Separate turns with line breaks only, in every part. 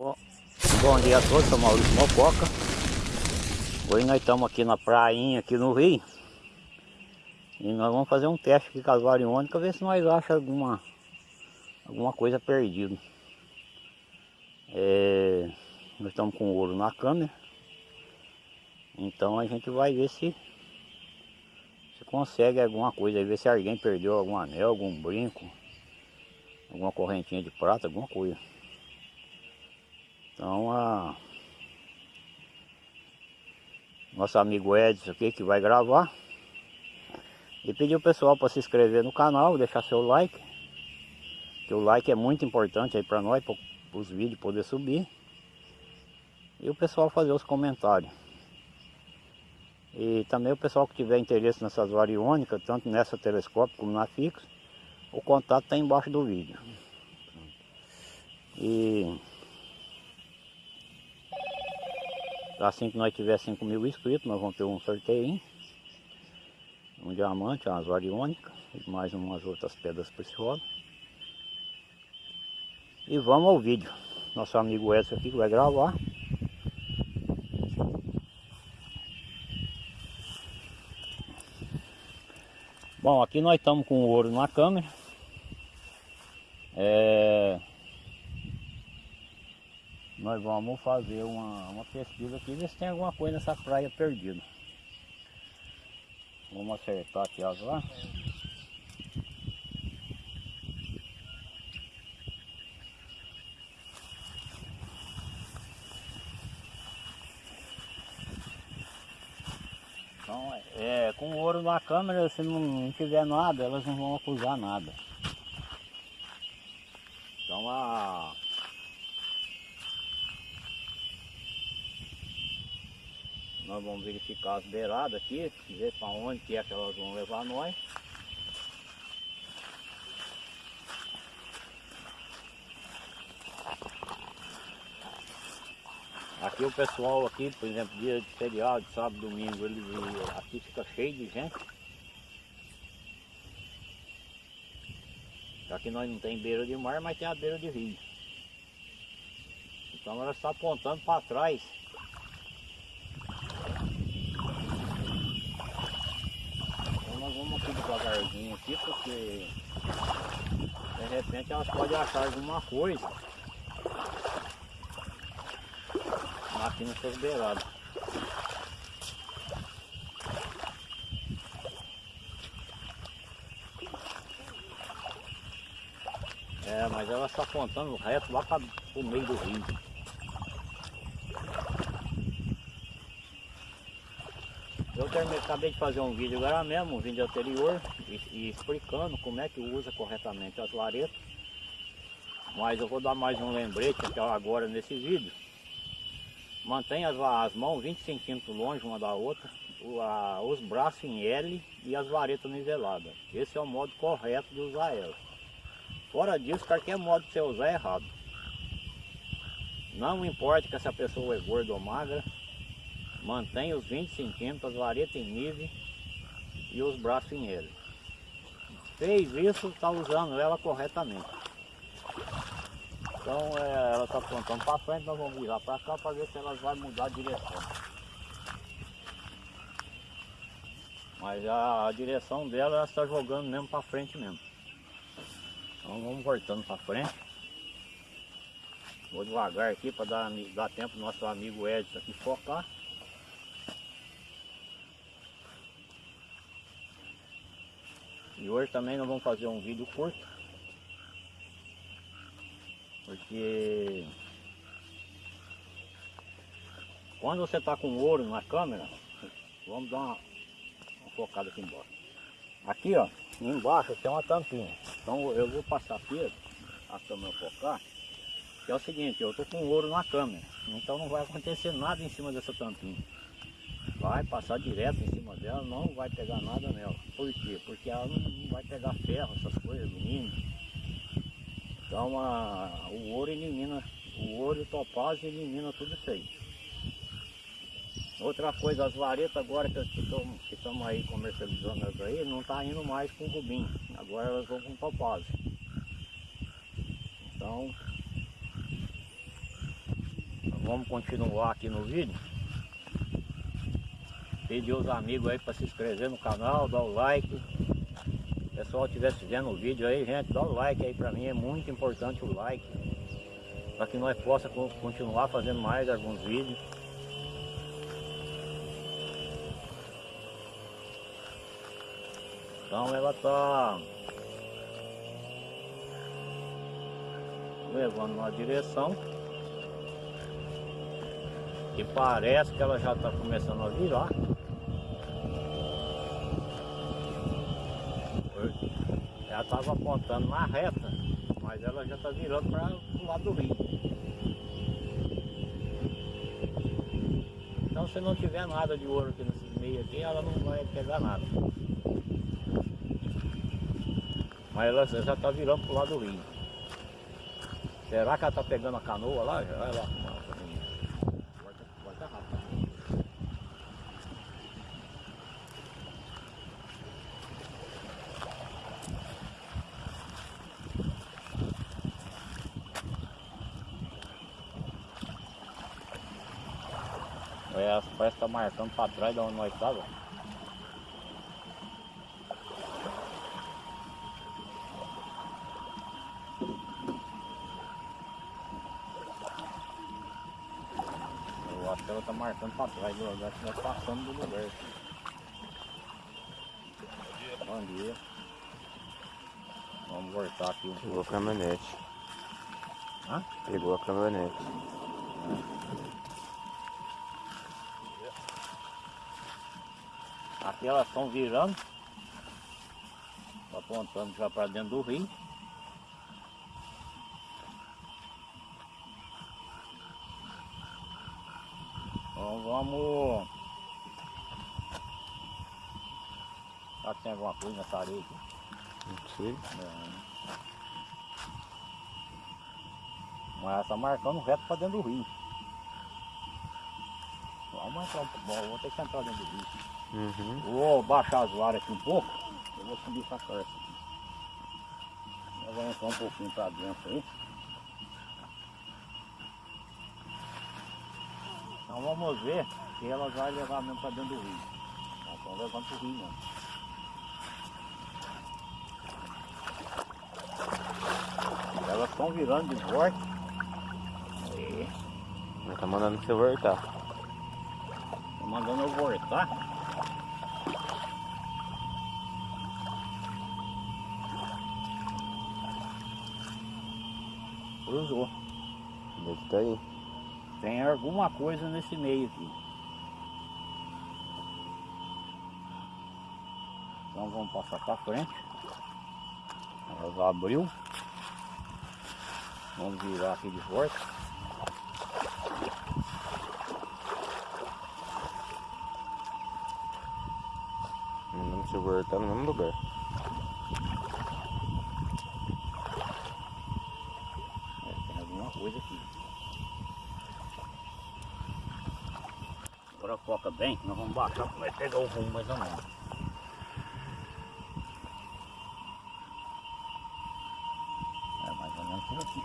Bom dia a todos, sou Maurício Mococa. Hoje nós estamos aqui na prainha, aqui no Rio. E nós vamos fazer um teste aqui com as variônicas, ver se nós achamos alguma, alguma coisa perdida. É, nós estamos com ouro na câmera. Então a gente vai ver se, se consegue alguma coisa, ver se alguém perdeu algum anel, algum brinco, alguma correntinha de prata, alguma coisa. Então a nosso amigo Edson aqui que vai gravar. E pedir o pessoal para se inscrever no canal, deixar seu like. Que o like é muito importante aí para nós, para os vídeos poder subir. E o pessoal fazer os comentários. E também o pessoal que tiver interesse nessas variônicas, tanto nessa telescópio como na fixa o contato está embaixo do vídeo. E Assim que nós tiver 5 mil inscritos, nós vamos ter um sorteio. Um diamante, umas variônicas e mais umas outras pedras preciosas. E vamos ao vídeo. Nosso amigo Edson aqui vai gravar. Bom, aqui nós estamos com o ouro na câmera. É... Nós vamos fazer uma, uma pesquisa aqui, ver se tem alguma coisa nessa praia perdida. Vamos acertar aqui as lá. Então, é, com ouro na câmera, se não, não tiver nada, elas não vão acusar nada. Então a Nós vamos verificar as beiradas aqui, ver para onde que é que elas vão levar nós. Aqui o pessoal aqui, por exemplo, dia de feriado, sábado, domingo, aqui fica cheio de gente. Aqui nós não tem beira de mar, mas tem a beira de rio. Então ela está apontando para trás aqui devagarzinho aqui, porque de repente elas podem achar alguma coisa aqui nessas beiradas. É, mas ela está apontando reto lá para o meio do rio. Terminei, acabei de fazer um vídeo agora mesmo, um vídeo anterior, e, e explicando como é que usa corretamente as varetas. Mas eu vou dar mais um lembrete agora nesse vídeo. Mantenha as, as mãos 20 centímetros longe uma da outra, o, a, os braços em L e as varetas niveladas. Esse é o modo correto de usar ela. Fora disso, qualquer modo que você usar é errado. Não importa que essa pessoa é gorda ou magra, mantém os 20 centímetros, vareta em nível e os braços em ele. Fez isso, está usando ela corretamente. Então é, ela está apontando para frente, nós vamos virar para cá para ver se ela vai mudar a direção. Mas a, a direção dela ela está jogando mesmo para frente mesmo. Então vamos voltando para frente. Vou devagar aqui para dar, dar tempo nosso amigo Edson aqui focar. E hoje também nós vamos fazer um vídeo curto. Porque quando você está com ouro na câmera, vamos dar uma, uma focada aqui embaixo. Aqui ó, embaixo tem uma tampinha. Então eu vou passar aqui, a câmera focar, que é o seguinte, eu estou com ouro na câmera, então não vai acontecer nada em cima dessa tampinha vai passar direto em cima dela, não vai pegar nada nela. Por quê? Porque ela não vai pegar ferro, essas coisas, alumínio. Então a, o ouro elimina, o ouro e o elimina tudo isso aí. Outra coisa, as varetas agora que estamos aí comercializando elas aí, não está indo mais com rubim. Agora elas vão com topázio. Então, vamos continuar aqui no vídeo. Pedir os amigos aí para se inscrever no canal, dar o like. O pessoal estivesse vendo o vídeo aí, gente, dá o like aí para mim, é muito importante o like. Para que nós possa continuar fazendo mais alguns vídeos. Então ela tá levando na direção e parece que ela já está começando a virar. Ela estava apontando na reta, mas ela já está virando para o lado do rio. Então se não tiver nada de ouro aqui nesse meio aqui, ela não vai pegar nada. Mas ela já está virando para o lado do rio. Será que ela está pegando a canoa lá? Vai lá. Vai estar rápido. É, parece que está marcando para trás de onde nós estávamos. Eu acho que ela está marcando para trás do lugar, que nós passamos do lugar. Bom dia. Vamos voltar aqui um
Pegou a caminhonete.
Hã?
Pegou a caminhonete.
Aqui elas estão virando. Tá apontando já para dentro do rio. Então vamos. Será que tem alguma coisa nessa areia aqui?
Não sei.
Não. Mas ela tá marcando reto para dentro do rio. Vamos entrar um pouco, vou ter que entrar dentro do rio.
Uhum.
Vou baixar as varas aqui um pouco. Eu vou subir essa carta aqui. Eu vou entrar um pouquinho pra dentro aí. Então vamos ver se ela vai levar mesmo pra dentro do rio. Elas estão levando pro rio mesmo. Elas estão virando de volta. Aí,
Ele tá mandando você voltar.
tô mandando eu voltar. Cruzou.
Deve tá aí.
Tem alguma coisa nesse meio aqui. Então vamos passar para frente. Ela já abriu. Vamos virar aqui de volta.
Mandando você voltar no mesmo lugar.
É, tem alguma coisa aqui. Agora foca bem, nós vamos baixar, vai pegar o rumo mais ou menos. É mais ou menos por aqui.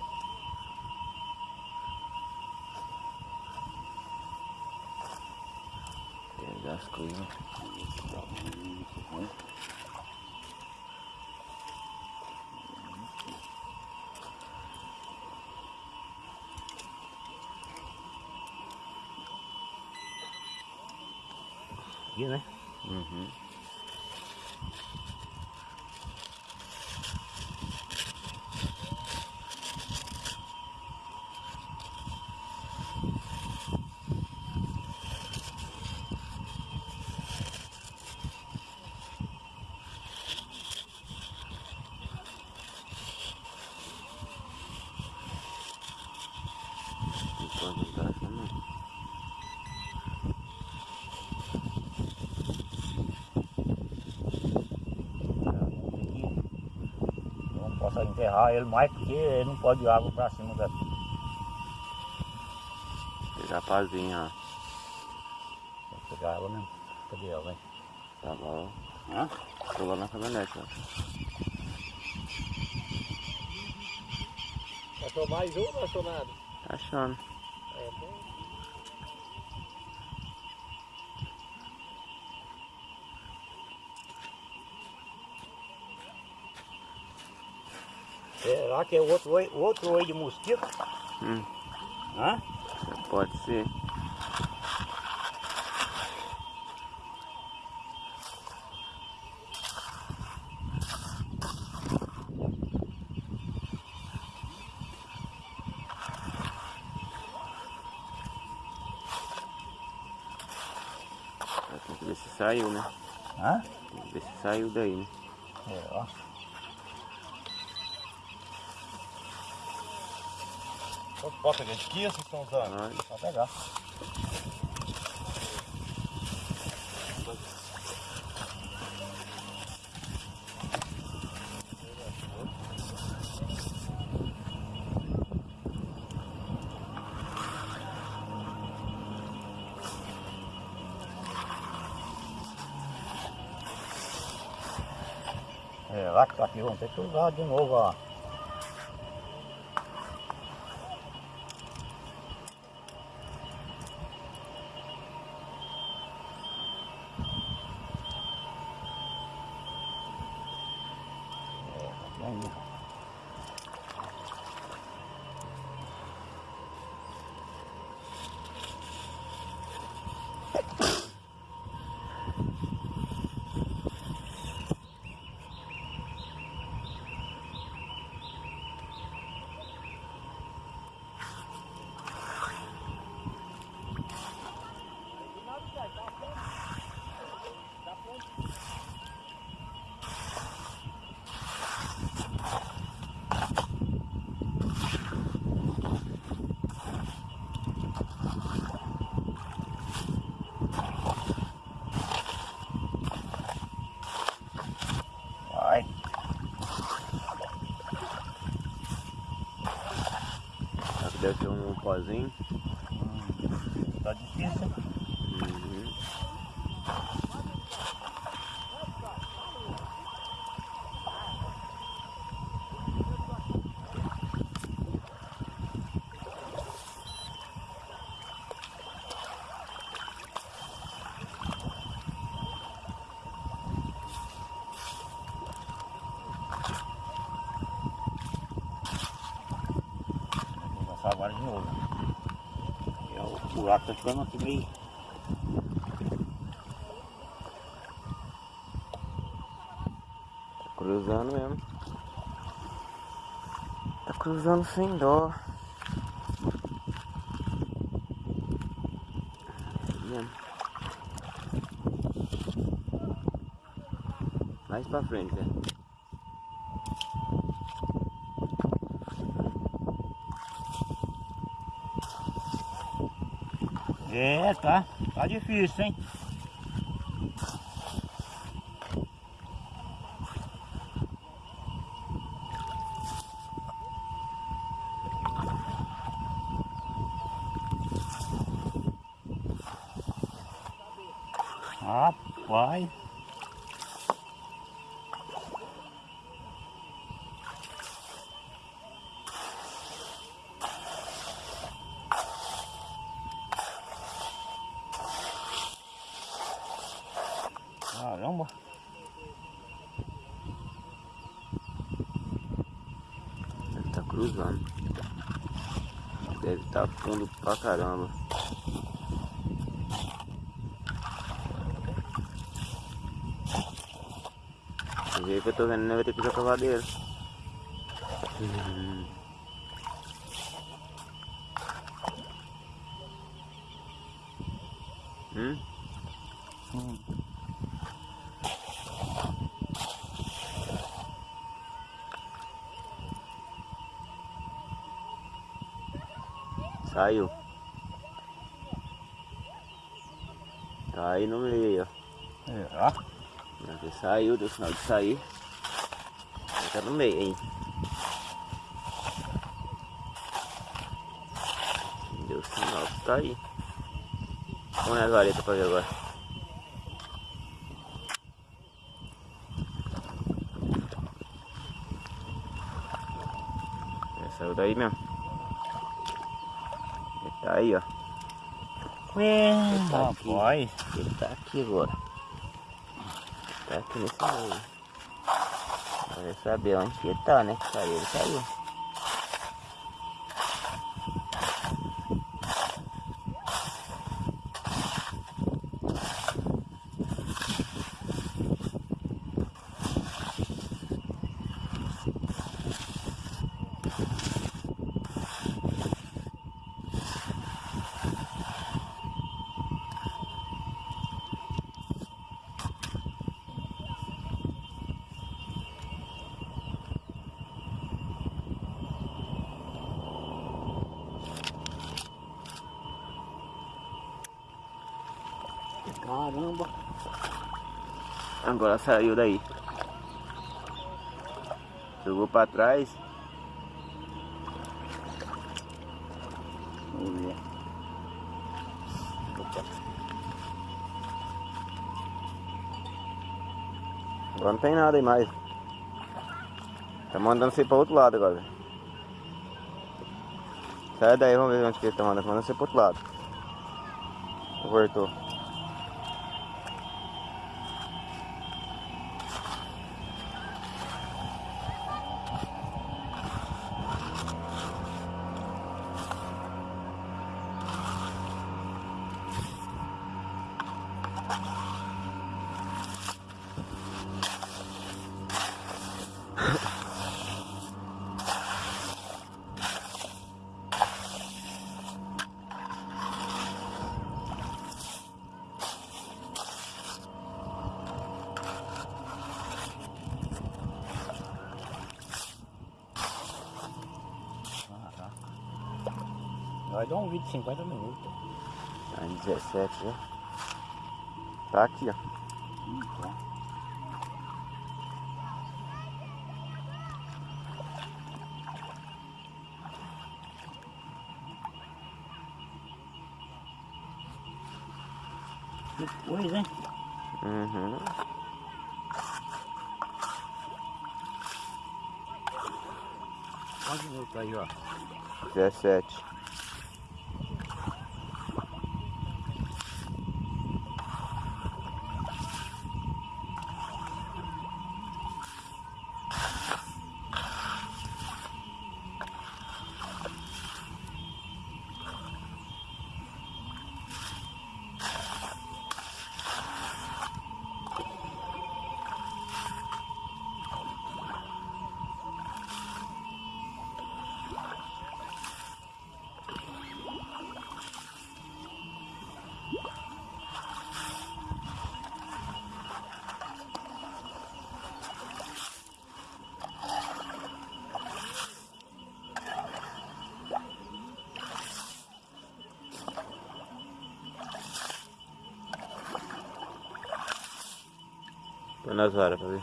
Pegar as coisas.
Aqui, né?
Uhum. Não pode usar essa não.
Não enterrar ele mais porque ele não pode ir água pra cima daqui.
Pegar a pazinha,
Vou pegar ela mesmo. Cadê ela,
ó. Tá bom.
Hã?
Pulou na caminhonete, ó.
Achou mais um ou achou nada?
Tá achando.
É bom.
Será que é outro oi, outro oi de mosquito?
Hum,
Hã?
pode ser. Tem que ver se saiu, né?
Hã?
Tem que ver se saiu daí, né?
É, ó.
Pode pegar de que vocês estão usando?
Olha.
Pode pegar. É, lá que tá aqui, vamos ter que usar de novo, ó. Aí. Vai.
Será que deve ser um pozinho?
Tá difícil.
Uhum.
Vou lançar agora de novo. E o buraco tá ficando aqui meio.
Tá cruzando mesmo. Tá cruzando sem dó. Mais pra frente, né?
É, tá. Tá difícil, hein? Rapaz. Caramba.
Deve tá cruzando. Deve tá fundo caramba. Do jeito que eu tô vendo, né? Vai ter que usar cavadeira. Hum. Hum? Saiu. Aí no meio, ó.
É, ó.
Não, saiu, deu sinal de sair. Tá no meio, hein? Deu sinal tá aí. Vamos nas varetas pra ver agora. Já saiu daí mesmo. Ele tá aí, ó.
Ué,
Tá aqui.
rapaz.
Ele tá aqui agora. Tá aqui nesse meio. Vai saber onde que ele tá, né? Saiu, ele saiu.
Caramba.
Agora saiu daí. Jogou pra trás.
Vamos ver. Opa.
Agora não tem nada aí mais. Tá mandando você pra outro lado agora. Sai daí, vamos ver onde que ele tá mandando. Tá mandando você pro outro lado. Voltou.
Vai dar um vídeo de 50 minutos.
Tá em 17 já. Tá aqui, ó.
Que coisa, hein?
Uhum.
Quantos minutos aí, ó?
17. Nas pra ver.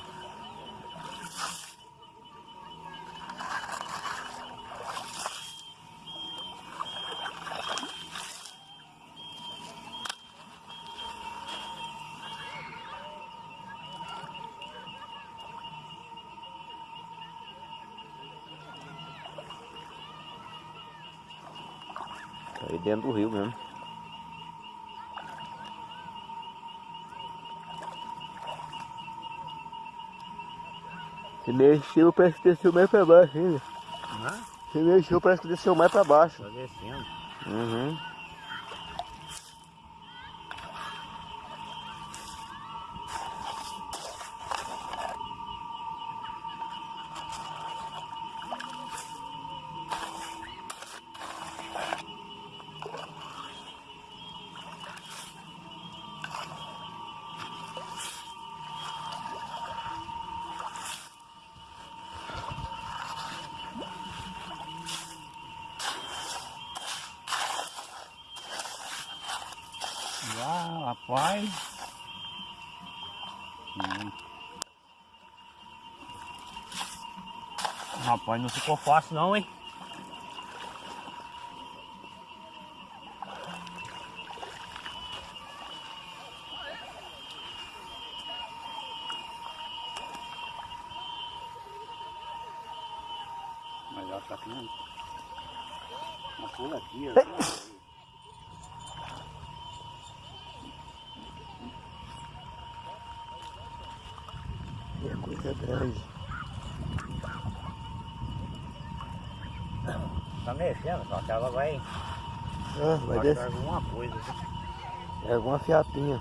Tá aí dentro do rio mesmo. Se mexeu, parece que desceu mais pra baixo ainda.
Hã?
Se mexeu, parece que desceu mais pra baixo.
Tá descendo.
Uhum.
Ah, rapaz. Hum. Rapaz, não ficou fácil não, hein? Mas ela tá aqui, né? Uma pula aqui, ó.
É coisa grande.
Tá mexendo, só que ela vai,
Ah, vai descer.
alguma coisa.
É alguma fiapinha.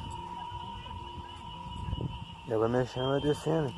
Ela vai mexendo, vai descendo.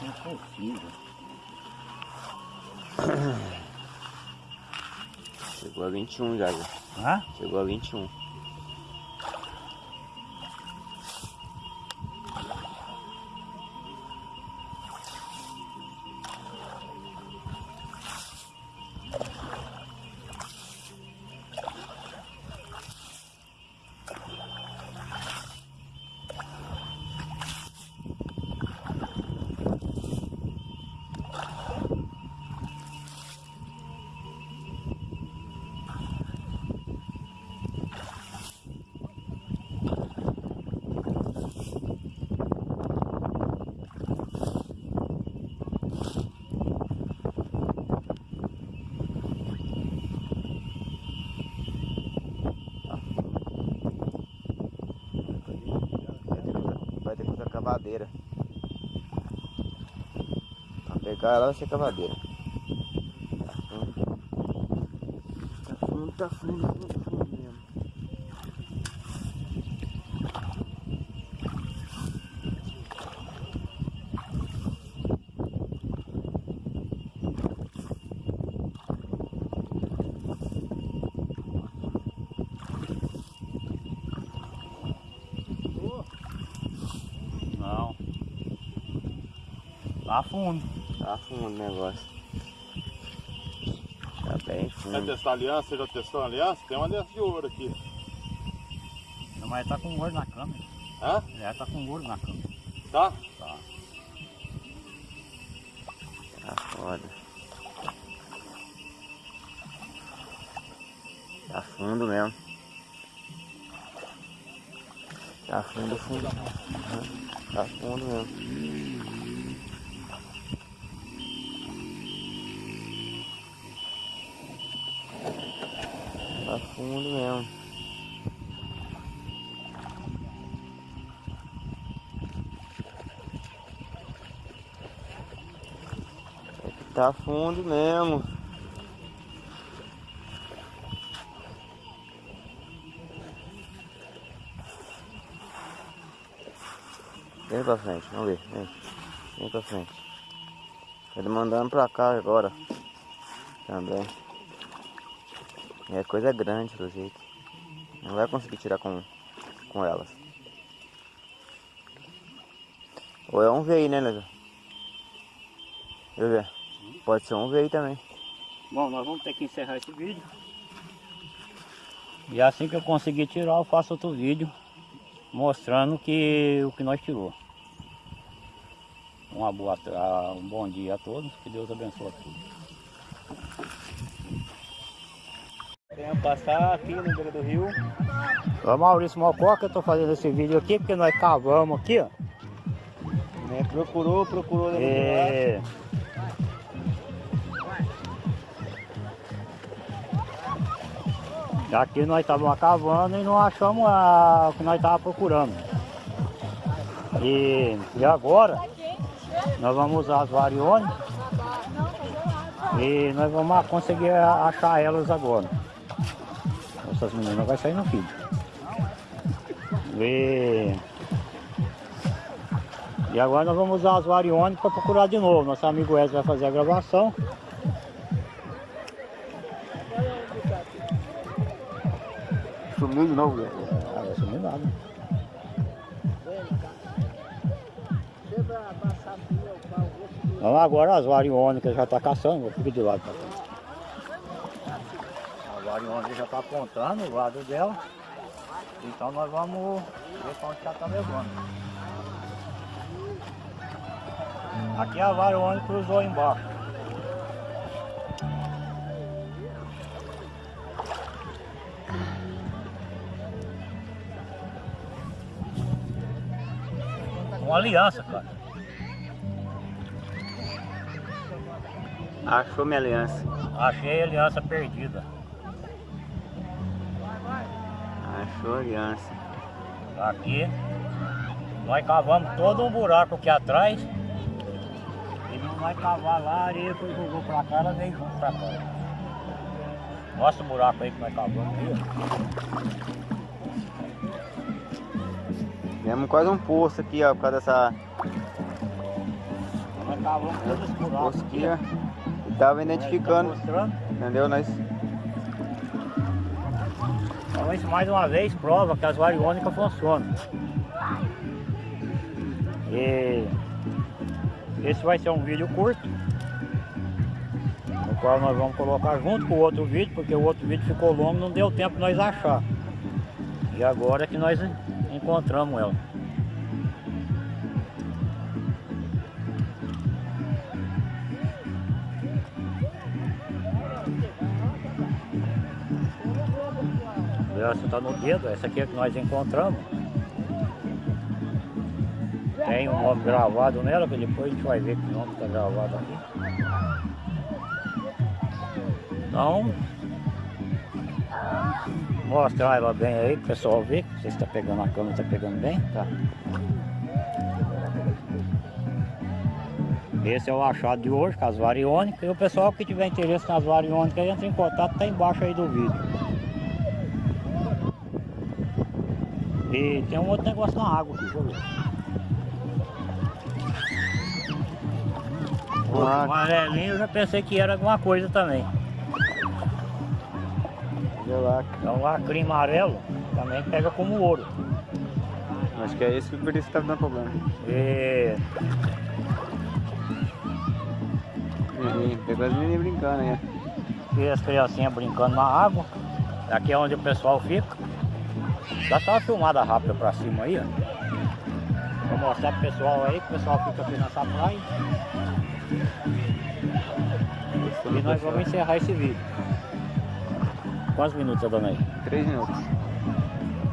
Impossível.
Chegou a 21 já, já.
Hã?
Chegou a 21. Vai ter que usar cavadeira. Pegar ela vai ser cavadeira. Tá fundo, tá fundo, tá fundo, tá fundo mesmo.
Não. Lá fundo.
Tá fundo o negócio. Tá bem
Quer
fundo.
testar a aliança? Você já testou a aliança? Tem uma aliança de ouro aqui.
Não, mas tá com ouro na câmera.
Hã?
É, tá com ouro na câmera.
Tá?
Tá.
Tá foda. Tá fundo mesmo. Tá fundo, fundo. Tá fundo mesmo. Fundo mesmo. Tá fundo mesmo. Vem pra frente, vamos ver. Vem, vem pra frente. Tá mandando pra cá agora. Também. É coisa grande do jeito. Não vai conseguir tirar com, com elas. Ou é um veio, né, Leandro? Deixa eu ver. Pode ser um veio também.
Bom, nós vamos ter que encerrar esse vídeo. E assim que eu conseguir tirar, eu faço outro vídeo mostrando que o que nós tirou. Uma boa, um bom dia a todos, que Deus abençoe a todos. Queremos passar aqui no beira do rio. Ô Maurício Mococa, eu tô fazendo esse vídeo aqui porque nós cavamos aqui, ó.
Né, procurou, procurou.
É. Aqui nós estávamos cavando e não achamos a- o que nós estávamos procurando. E, e agora nós vamos usar as variones e nós vamos conseguir achar elas agora. Essas meninas vai sair no vídeo. E, e agora nós vamos usar as variones para procurar de novo. Nosso amigo Wesley vai fazer a gravação.
Sumiu de novo, velho.
Ah, vai sumir nada. Então agora as variônicas já está caçando, vou ficar de lado pra cá. A variônica já está apontando o lado dela. Então nós vamos ver para onde ela está levando. Aqui a variônica cruzou embaixo. Uma aliança, cara.
Achou minha aliança.
Achei a aliança perdida.
Achou a aliança.
Aqui. Nós cavamos todo um buraco aqui atrás. E não vai cavar lá, a areia que jogou pra cá, ela veio junto pra cá. Nossa o buraco aí que nós cavamos aí, ó.
Fizemos quase um poço aqui, ó, por causa dessa.
Nós cavamos todo esse buraco aqui.
E tava identificando,
Tá
entendeu? Nós
Então isso mais uma vez prova que as variônicas funcionam. E esse vai ser um vídeo curto, no qual nós vamos colocar junto com o outro vídeo, porque o outro vídeo ficou longo, não deu tempo nós achar. E agora é que nós encontramos ela. Essa está no dedo, essa aqui é que nós encontramos. Tem um nome gravado nela, que depois a gente vai ver que nome está gravado aqui. Então, mostrar ela bem aí para o pessoal ver. Se está pegando a câmera, está pegando bem. Tá. Esse é o achado de hoje, com as variônicas. E o pessoal que tiver interesse nas variônicas, entra em contato, tá embaixo aí do vídeo. E tem um outro negócio na água aqui, eu ver. O amarelinho eu já pensei que era alguma coisa também. Então o lacrim amarelo também pega como ouro.
Acho que é esse que por isso que tá dando problema. Menininho, pegou as meninas brincando aí.
e as criancinhas brincando na água. Aqui é onde o pessoal fica. Dá só uma filmada rápida pra cima aí, ó. Vou mostrar pro pessoal aí, que o pessoal fica aqui nessa praia. E nós vamos encerrar esse vídeo. Quantos minutos tá aí?
Três minutos.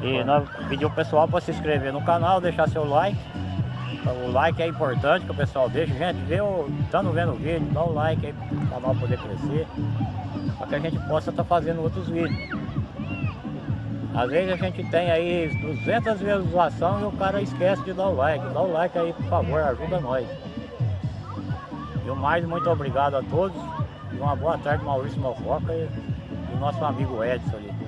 E nós pedimos o pessoal para se inscrever no canal, deixar seu like. O like é importante que o pessoal deixe. Gente, vê o, estando vendo o vídeo, dá o like aí para o canal poder crescer. Para que a gente possa estar fazendo outros vídeos. Às vezes a gente tem aí 200 visualizações e o cara esquece de dar o like. Dá o like aí, por favor, ajuda nós. E o mais, muito obrigado a todos. E uma boa tarde, Maurício Malfoca e, e nosso amigo Edson ali.